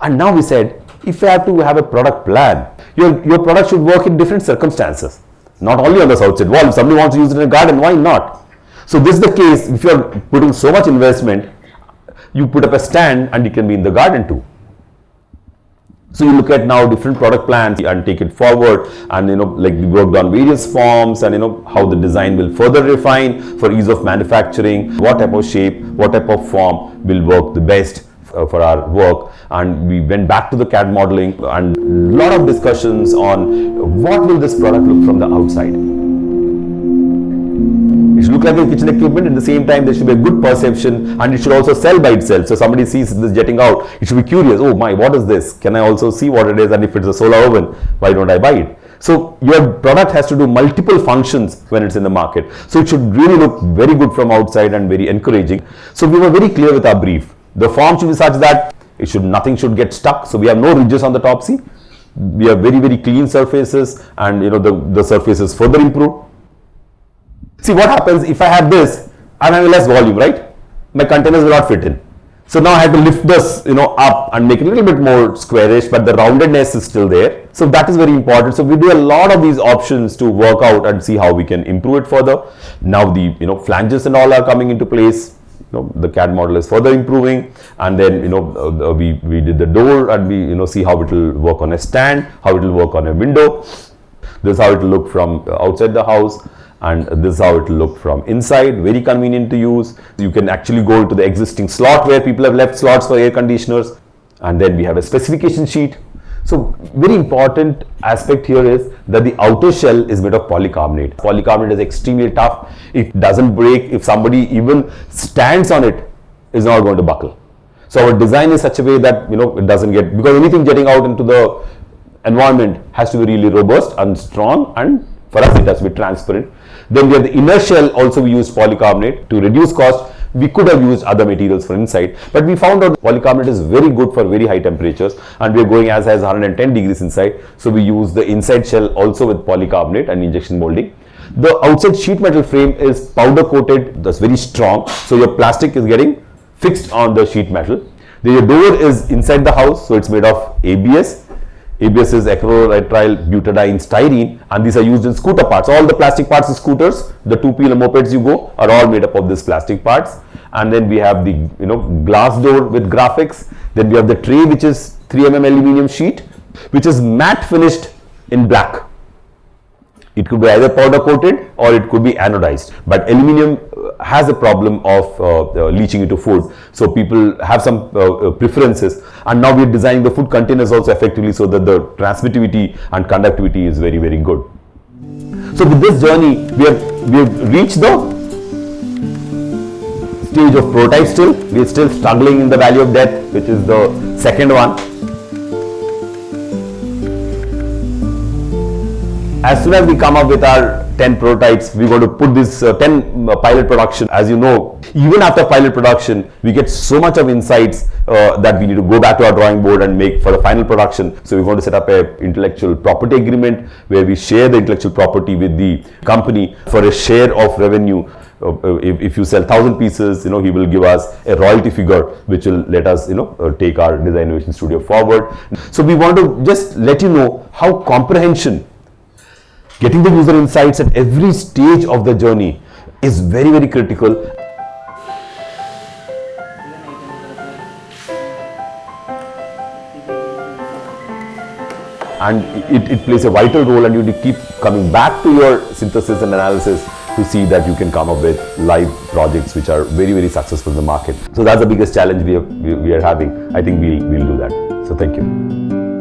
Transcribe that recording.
And now we said, if you have to have a product plan, your, your product should work in different circumstances. Not only on the outside wall. If somebody wants to use it in a garden, why not? So this is the case, if you are putting so much investment, you put up a stand and it can be in the garden too. So you look at now different product plans and take it forward and you know like we worked on various forms and you know how the design will further refine for ease of manufacturing, what type of shape, what type of form will work the best uh, for our work and we went back to the CAD modeling and a lot of discussions on what will this product look from the outside. It should look like a kitchen equipment at the same time there should be a good perception and it should also sell by itself. So somebody sees this jetting out, it should be curious, oh my, what is this? Can I also see what it is and if it's a solar oven, why don't I buy it? So your product has to do multiple functions when it's in the market. So it should really look very good from outside and very encouraging. So we were very clear with our brief. The form should be such that it should nothing should get stuck. So we have no ridges on the top see. We have very very clean surfaces and you know the, the surface is further improved. See what happens if I have this and I have less volume, right? My containers will not fit in. So now I have to lift this, you know, up and make it a little bit more squarish, but the roundedness is still there. So that is very important. So we do a lot of these options to work out and see how we can improve it further. Now the, you know, flanges and all are coming into place. You know, the CAD model is further improving. And then, you know, uh, we, we did the door and we, you know, see how it will work on a stand, how it will work on a window. This is how it will look from outside the house. And this is how it will look from inside. Very convenient to use. You can actually go into the existing slot where people have left slots for air conditioners. And then we have a specification sheet so very important aspect here is that the outer shell is made of polycarbonate. Polycarbonate is extremely tough. It doesn't break if somebody even stands on it, it is not going to buckle. So our design is such a way that you know it doesn't get because anything getting out into the environment has to be really robust and strong and for us it has to be transparent. Then we have the inner shell also we use polycarbonate to reduce cost. We could have used other materials for inside, but we found out polycarbonate is very good for very high temperatures and we are going as high as 110 degrees inside. So we use the inside shell also with polycarbonate and injection molding. The outside sheet metal frame is powder coated, that's very strong. So your plastic is getting fixed on the sheet metal. The door is inside the house, so it's made of ABS ABS is acrylonitrile butadiene styrene and these are used in scooter parts. All the plastic parts of scooters, the two-wheeler mopeds you go are all made up of this plastic parts. And then we have the you know glass door with graphics. Then we have the tray which is 3 mm aluminium sheet which is matte finished in black. It could be either powder coated or it could be anodized. But aluminium uh, has a problem of uh, uh, leaching into food. So people have some uh, uh, preferences and now we are designing the food containers also effectively so that the transmittivity and conductivity is very very good. So with this journey we have, we have reached the stage of prototype still. We are still struggling in the valley of death which is the second one as soon as we come up with our 10 prototypes, we're going to put this uh, 10 uh, pilot production. As you know, even after pilot production, we get so much of insights uh, that we need to go back to our drawing board and make for the final production. So we're going to set up a intellectual property agreement where we share the intellectual property with the company for a share of revenue uh, uh, if, if, you sell thousand pieces, you know, he will give us a royalty figure which will let us, you know, take our design innovation studio forward. So we want to just let you know how comprehension Getting the user insights at every stage of the journey is very, very critical. And it, it plays a vital role and you need to keep coming back to your synthesis and analysis to see that you can come up with live projects which are very, very successful in the market. So that's the biggest challenge we are, we are having. I think we'll, we'll do that. So thank you.